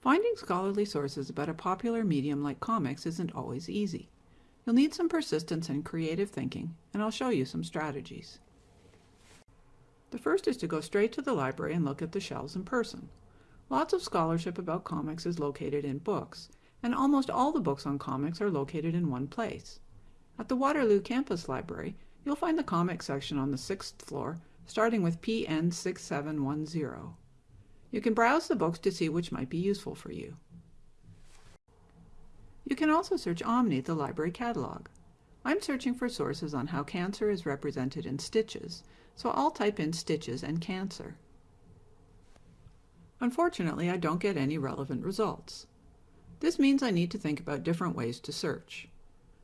Finding scholarly sources about a popular medium like comics isn't always easy. You'll need some persistence and creative thinking, and I'll show you some strategies. The first is to go straight to the library and look at the shelves in person. Lots of scholarship about comics is located in books, and almost all the books on comics are located in one place. At the Waterloo Campus Library, you'll find the comics section on the sixth floor, starting with PN 6710. You can browse the books to see which might be useful for you. You can also search Omni, the library catalog. I'm searching for sources on how cancer is represented in stitches, so I'll type in stitches and cancer. Unfortunately, I don't get any relevant results. This means I need to think about different ways to search.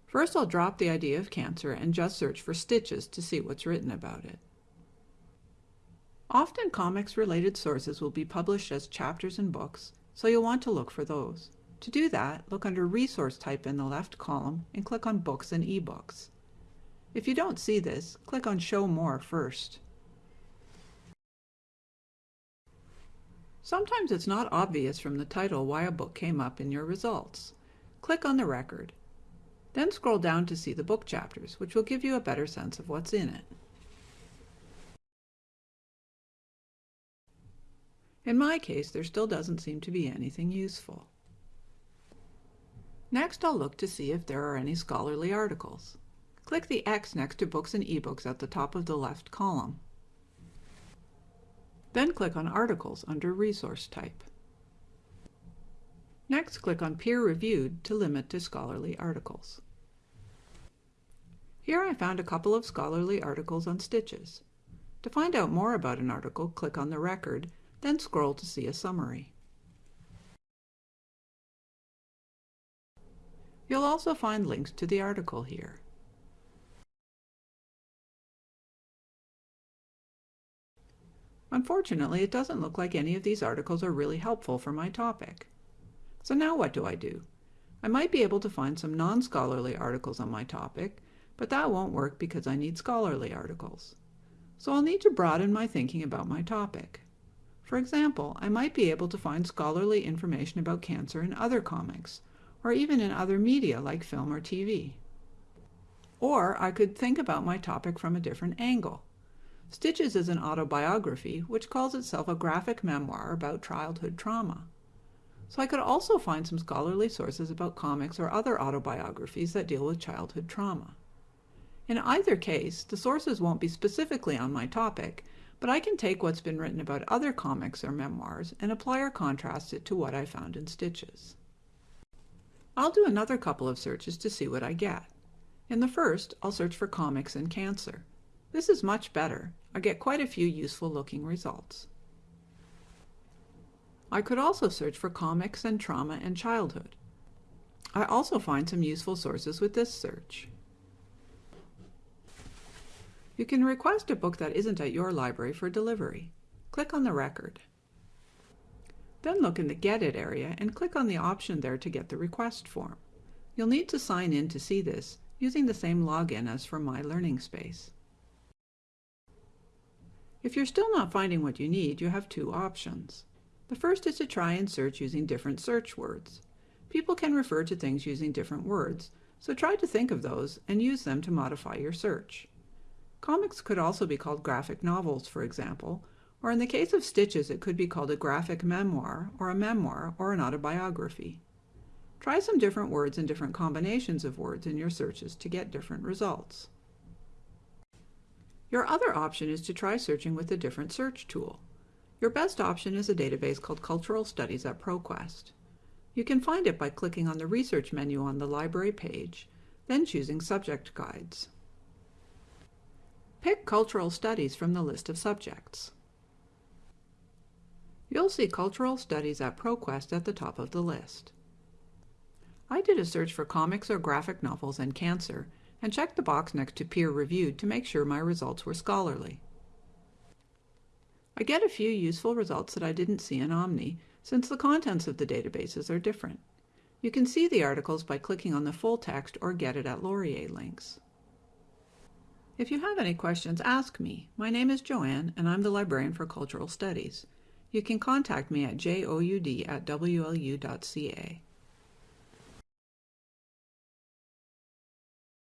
First, I'll drop the idea of cancer and just search for stitches to see what's written about it. Often comics-related sources will be published as chapters in books, so you'll want to look for those. To do that, look under Resource type in the left column and click on Books and eBooks. If you don't see this, click on Show More first. Sometimes it's not obvious from the title why a book came up in your results. Click on the record. Then scroll down to see the book chapters, which will give you a better sense of what's in it. In my case, there still doesn't seem to be anything useful. Next, I'll look to see if there are any scholarly articles. Click the X next to Books and eBooks at the top of the left column. Then click on Articles under Resource type. Next, click on Peer Reviewed to limit to scholarly articles. Here I found a couple of scholarly articles on stitches. To find out more about an article, click on the record then scroll to see a summary. You'll also find links to the article here. Unfortunately, it doesn't look like any of these articles are really helpful for my topic. So now what do I do? I might be able to find some non-scholarly articles on my topic, but that won't work because I need scholarly articles. So I'll need to broaden my thinking about my topic. For example, I might be able to find scholarly information about cancer in other comics, or even in other media like film or TV. Or I could think about my topic from a different angle. Stitches is an autobiography which calls itself a graphic memoir about childhood trauma. So I could also find some scholarly sources about comics or other autobiographies that deal with childhood trauma. In either case, the sources won't be specifically on my topic, but I can take what's been written about other comics or memoirs and apply or contrast it to what I found in Stitches. I'll do another couple of searches to see what I get. In the first, I'll search for comics and cancer. This is much better. I get quite a few useful looking results. I could also search for comics and trauma and childhood. I also find some useful sources with this search. You can request a book that isn't at your library for delivery. Click on the record. Then look in the Get It area and click on the option there to get the request form. You'll need to sign in to see this using the same login as for My Learning Space. If you're still not finding what you need, you have two options. The first is to try and search using different search words. People can refer to things using different words, so try to think of those and use them to modify your search. Comics could also be called graphic novels, for example, or in the case of Stitches it could be called a graphic memoir, or a memoir, or an autobiography. Try some different words and different combinations of words in your searches to get different results. Your other option is to try searching with a different search tool. Your best option is a database called Cultural Studies at ProQuest. You can find it by clicking on the Research menu on the library page, then choosing Subject Guides. Pick Cultural Studies from the list of subjects. You'll see Cultural Studies at ProQuest at the top of the list. I did a search for comics or graphic novels and cancer and checked the box next to peer reviewed to make sure my results were scholarly. I get a few useful results that I didn't see in Omni since the contents of the databases are different. You can see the articles by clicking on the full text or get it at Laurier links. If you have any questions, ask me. My name is Joanne, and I'm the librarian for Cultural Studies. you can contact me at joud at wlu.ca.